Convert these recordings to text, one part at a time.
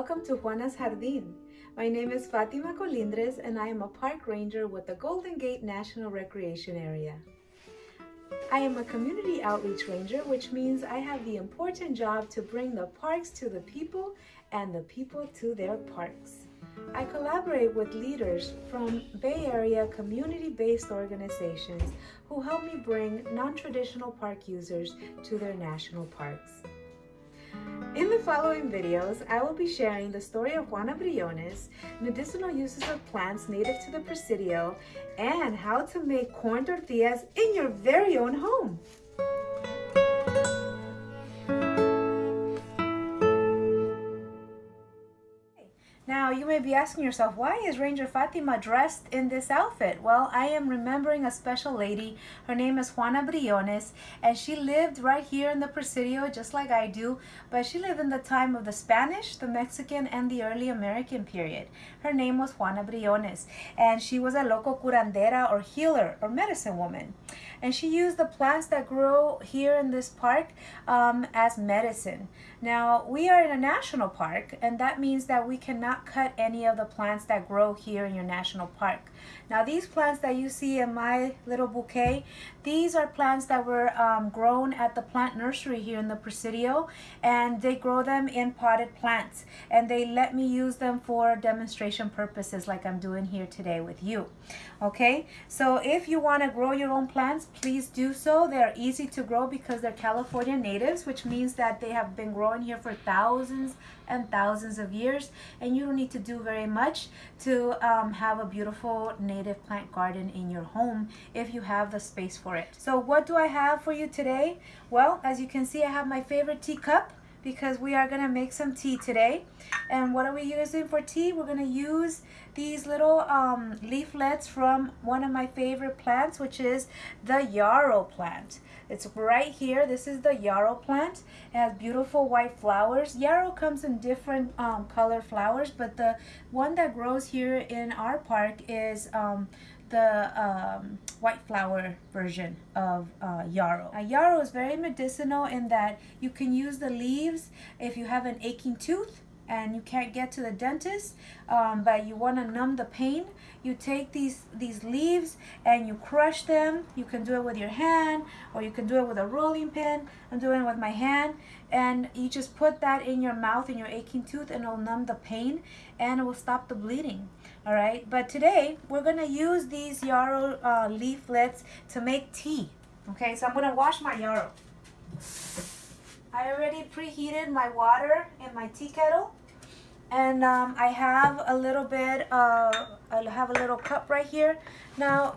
welcome to Juana's Jardín. My name is Fatima Colindres and I am a park ranger with the Golden Gate National Recreation Area. I am a community outreach ranger, which means I have the important job to bring the parks to the people and the people to their parks. I collaborate with leaders from Bay Area community-based organizations who help me bring non-traditional park users to their national parks. In the following videos, I will be sharing the story of Juana Briones, medicinal uses of plants native to the Presidio, and how to make corn tortillas in your very own home. Now, you may be asking yourself, why is Ranger Fatima dressed in this outfit? Well, I am remembering a special lady. Her name is Juana Briones, and she lived right here in the Presidio, just like I do, but she lived in the time of the Spanish, the Mexican, and the early American period. Her name was Juana Briones, and she was a local curandera or healer or medicine woman. And she used the plants that grow here in this park um, as medicine. Now, we are in a national park, and that means that we cannot cut any of the plants that grow here in your national park. Now these plants that you see in my little bouquet, these are plants that were um, grown at the plant nursery here in the Presidio and they grow them in potted plants and they let me use them for demonstration purposes like I'm doing here today with you. Okay, so if you want to grow your own plants, please do so. They're easy to grow because they're California natives, which means that they have been growing here for thousands and thousands of years and you don't need to do very much to um, have a beautiful native plant garden in your home if you have the space for it. So what do I have for you today? Well, as you can see, I have my favorite teacup because we are to make some tea today. And what are we using for tea? We're to use these little um, leaflets from one of my favorite plants, which is the yarrow plant. It's right here. This is the yarrow plant. It has beautiful white flowers. Yarrow comes in different um, color flowers, but the one that grows here in our park is um, the um, white flower version of uh, yarrow. Now, yarrow is very medicinal in that you can use the leaves if you have an aching tooth and you can't get to the dentist um, but you want to numb the pain you take these these leaves and you crush them. You can do it with your hand or you can do it with a rolling pin. I'm doing it with my hand. And you just put that in your mouth in your aching tooth and it'll numb the pain and it will stop the bleeding. All right? But today we're gonna use these yarrow uh, leaflets to make tea. Okay? So I'm gonna wash my yarrow. I already preheated my water in my tea kettle. And um, I have a little bit uh, I have a little cup right here. Now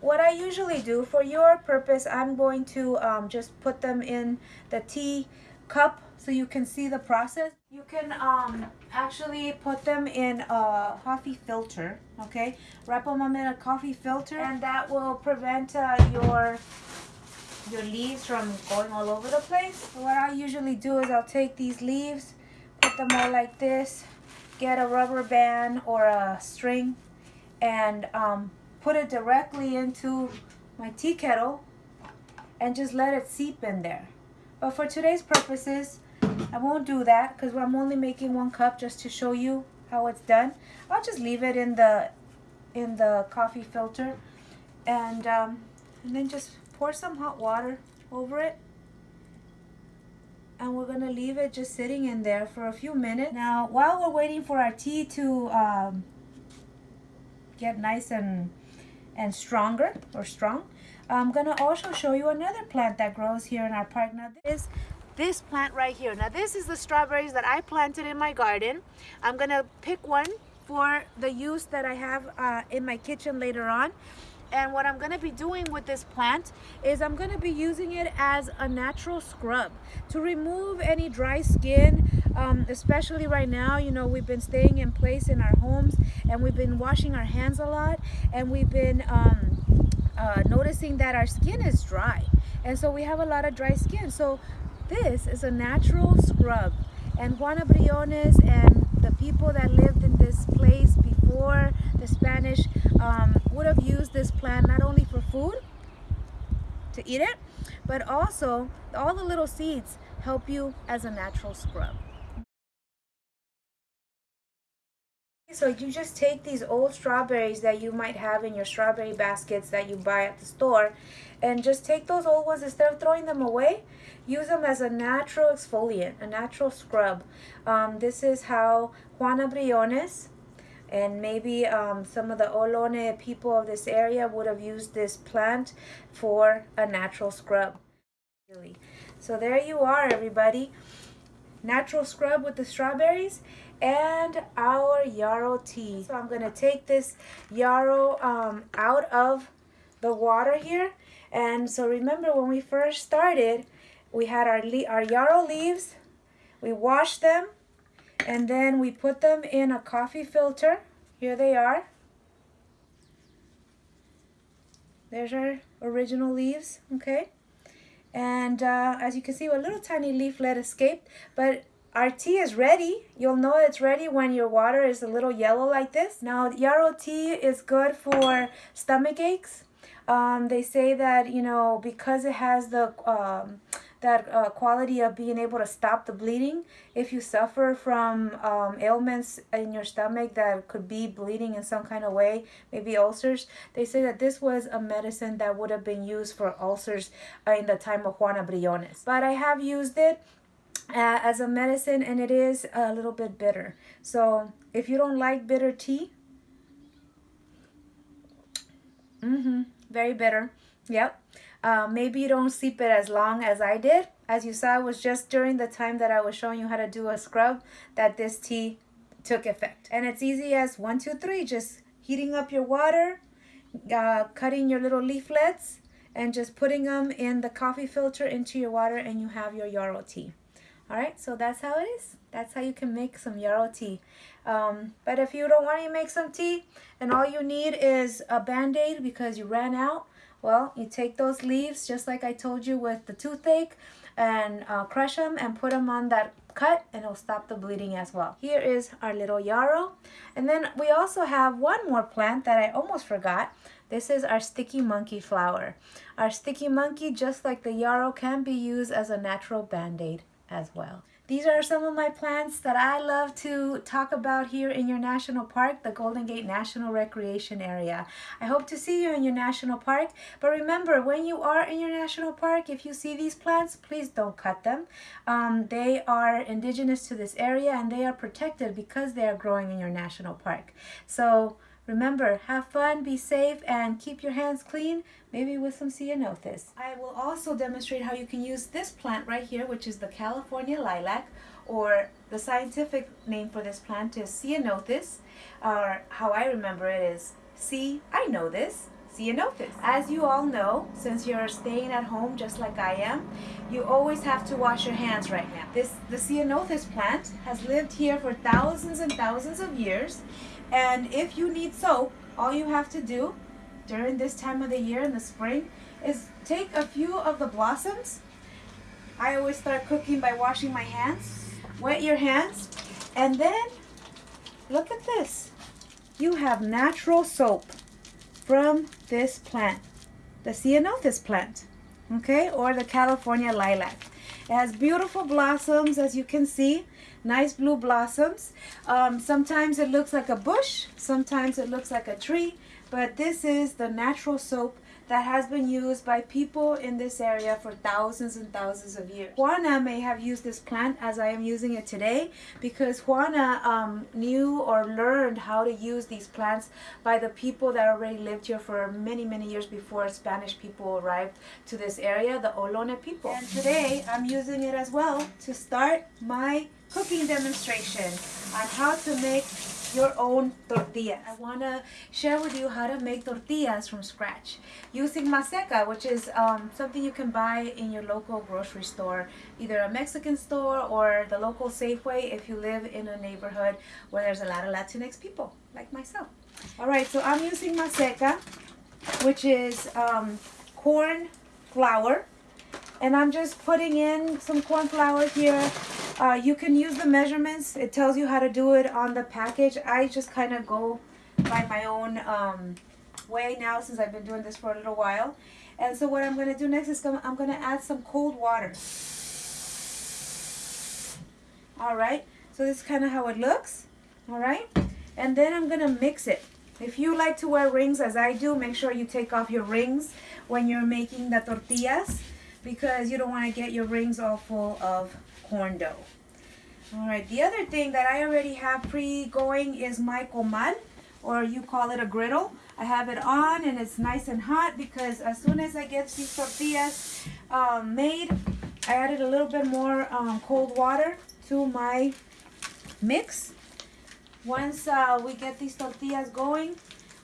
what I usually do for your purpose I'm going to um, just put them in the tea cup so you can see the process. You can um, actually put them in a coffee filter okay? Wrap them in a coffee filter and that will prevent uh, your your leaves from going all over the place. So what I usually do is I'll take these leaves put them all like this get a rubber band or a string and um, put it directly into my tea kettle and just let it seep in there. But for today's purposes, I won't do that because I'm only making one cup just to show you how it's done. I'll just leave it in the in the coffee filter and um, and then just pour some hot water over it and we're gonna leave it just sitting in there for a few minutes. Now, while we're waiting for our tea to um, get nice and, and stronger or strong, I'm gonna also show you another plant that grows here in our park. Now this this plant right here. Now this is the strawberries that I planted in my garden. I'm gonna pick one for the use that I have uh, in my kitchen later on. And what I'm gonna be doing with this plant is I'm gonna be using it as a natural scrub to remove any dry skin, um, especially right now, you know, we've been staying in place in our homes and we've been washing our hands a lot and we've been um, uh, noticing that our skin is dry. And so we have a lot of dry skin. So this is a natural scrub. And Juana Briones and the people that lived in this place before the Spanish um, would have used this plant not only for food, to eat it, but also all the little seeds help you as a natural scrub. So you just take these old strawberries that you might have in your strawberry baskets that you buy at the store and just take those old ones instead of throwing them away use them as a natural exfoliant a natural scrub um, this is how Juana Briones and maybe um, some of the Ohlone people of this area would have used this plant for a natural scrub so there you are everybody natural scrub with the strawberries and our yarrow tea. So I'm going to take this yarrow um, out of the water here. And so remember when we first started, we had our, our yarrow leaves, we washed them, and then we put them in a coffee filter. Here they are. There's our original leaves, okay? And uh, as you can see, a little tiny leaflet escaped, but our tea is ready. You'll know it's ready when your water is a little yellow like this. Now, yarrow tea is good for stomach aches. Um, they say that, you know, because it has the um, that uh, quality of being able to stop the bleeding. If you suffer from um, ailments in your stomach that could be bleeding in some kind of way, maybe ulcers, they say that this was a medicine that would have been used for ulcers uh, in the time of Juana Briones. But I have used it uh, as a medicine and it is a little bit bitter. So if you don't like bitter tea, mm-hmm, very bitter. Yep. Uh, maybe you don't sleep it as long as I did. As you saw, it was just during the time that I was showing you how to do a scrub that this tea took effect. And it's easy as one, two, three, just heating up your water, uh, cutting your little leaflets, and just putting them in the coffee filter into your water and you have your yarrow tea. All right, so that's how it is. That's how you can make some yarrow tea. Um, but if you don't want to make some tea and all you need is a band-aid because you ran out, well, you take those leaves just like I told you with the toothache and uh, crush them and put them on that cut and it'll stop the bleeding as well. Here is our little yarrow. And then we also have one more plant that I almost forgot. This is our sticky monkey flower. Our sticky monkey, just like the yarrow, can be used as a natural band-aid as well. These are some of my plants that I love to talk about here in your national park, the Golden Gate National Recreation Area. I hope to see you in your national park, but remember, when you are in your national park, if you see these plants, please don't cut them. Um, they are indigenous to this area and they are protected because they are growing in your national park. So Remember, have fun, be safe, and keep your hands clean, maybe with some ceanothus. I will also demonstrate how you can use this plant right here, which is the California lilac, or the scientific name for this plant is ceanothus, or how I remember it is C, I know this, ceanothus. As you all know, since you're staying at home just like I am, you always have to wash your hands right now. This The ceanothus plant has lived here for thousands and thousands of years and if you need soap, all you have to do during this time of the year in the spring is take a few of the blossoms. I always start cooking by washing my hands. Wet your hands and then look at this. You have natural soap from this plant, the ceanothus plant, okay, or the California lilac. It has beautiful blossoms as you can see nice blue blossoms. Um, sometimes it looks like a bush, sometimes it looks like a tree, but this is the natural soap that has been used by people in this area for thousands and thousands of years. Juana may have used this plant as I am using it today because Juana um, knew or learned how to use these plants by the people that already lived here for many, many years before Spanish people arrived to this area, the Ohlone people. And today I'm using it as well to start my cooking demonstration on how to make your own tortillas. I want to share with you how to make tortillas from scratch using maseca, which is um, something you can buy in your local grocery store, either a Mexican store or the local Safeway if you live in a neighborhood where there's a lot of Latinx people, like myself. All right, so I'm using maseca, which is um, corn flour, and I'm just putting in some corn flour here uh, you can use the measurements. It tells you how to do it on the package. I just kind of go by my own um, way now since I've been doing this for a little while. And so what I'm going to do next is I'm going to add some cold water. All right. So this is kind of how it looks. All right. And then I'm gonna mix it. If you like to wear rings as I do, make sure you take off your rings when you're making the tortillas because you don't want to get your rings all full of corn dough. All right, the other thing that I already have pre-going is my comal, or you call it a griddle. I have it on and it's nice and hot because as soon as I get these tortillas um, made, I added a little bit more um, cold water to my mix. Once uh, we get these tortillas going,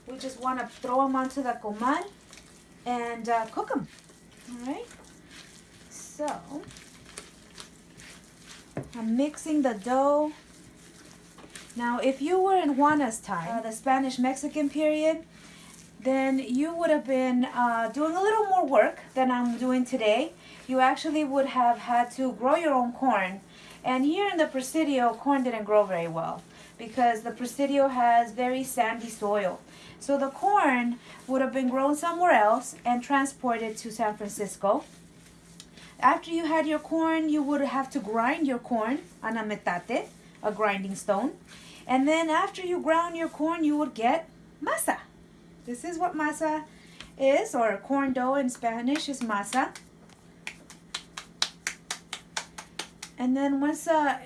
we just want to throw them onto the comal and uh, cook them. All right. So I'm mixing the dough. Now, if you were in Juana's time, uh, the Spanish-Mexican period, then you would have been uh, doing a little more work than I'm doing today. You actually would have had to grow your own corn. And here in the Presidio, corn didn't grow very well because the Presidio has very sandy soil. So the corn would have been grown somewhere else and transported to San Francisco. After you had your corn, you would have to grind your corn on a metate, a grinding stone. And then after you ground your corn, you would get masa. This is what masa is, or corn dough in Spanish is masa. And then once uh,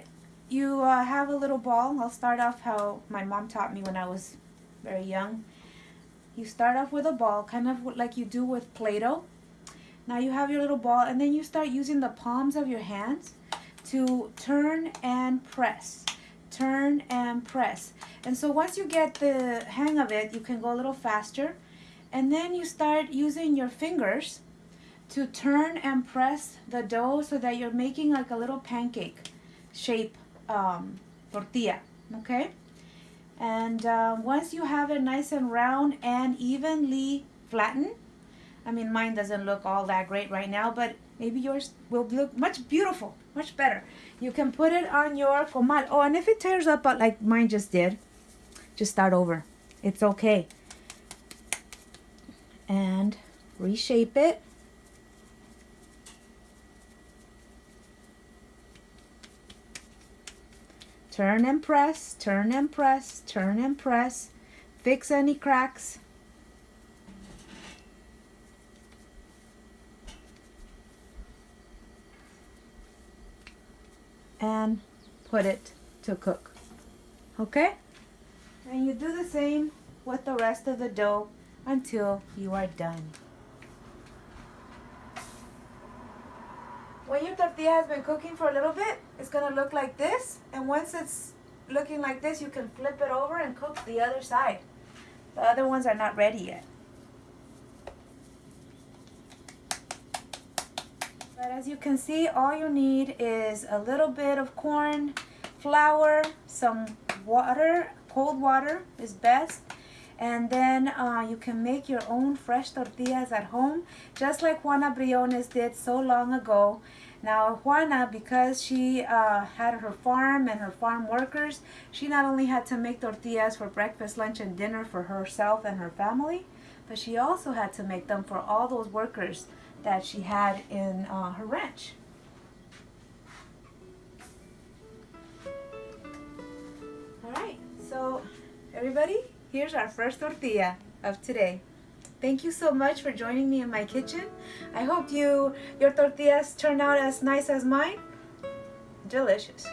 you uh, have a little ball, I'll start off how my mom taught me when I was very young. You start off with a ball, kind of like you do with Play-Doh. Now you have your little ball and then you start using the palms of your hands to turn and press. Turn and press. And so once you get the hang of it, you can go a little faster. And then you start using your fingers to turn and press the dough so that you're making like a little pancake shape um, tortilla, okay? And uh, once you have it nice and round and evenly flattened, I mean, mine doesn't look all that great right now, but maybe yours will look much beautiful, much better. You can put it on your comal. Oh, and if it tears up like mine just did, just start over. It's okay. And reshape it. Turn and press, turn and press, turn and press. Fix any cracks. And put it to cook. Okay? And you do the same with the rest of the dough until you are done. When your tortilla has been cooking for a little bit, it's to look like this. And once it's looking like this, you can flip it over and cook the other side. The other ones are not ready yet. As you can see, all you need is a little bit of corn, flour, some water, cold water is best, and then uh, you can make your own fresh tortillas at home just like Juana Briones did so long ago. Now Juana because she uh, had her farm and her farm workers she not only had to make tortillas for breakfast lunch and dinner for herself and her family but she also had to make them for all those workers that she had in uh, her ranch all right so everybody Here's our first tortilla of today. Thank you so much for joining me in my kitchen. I hope you your tortillas turn out as nice as mine. Delicious.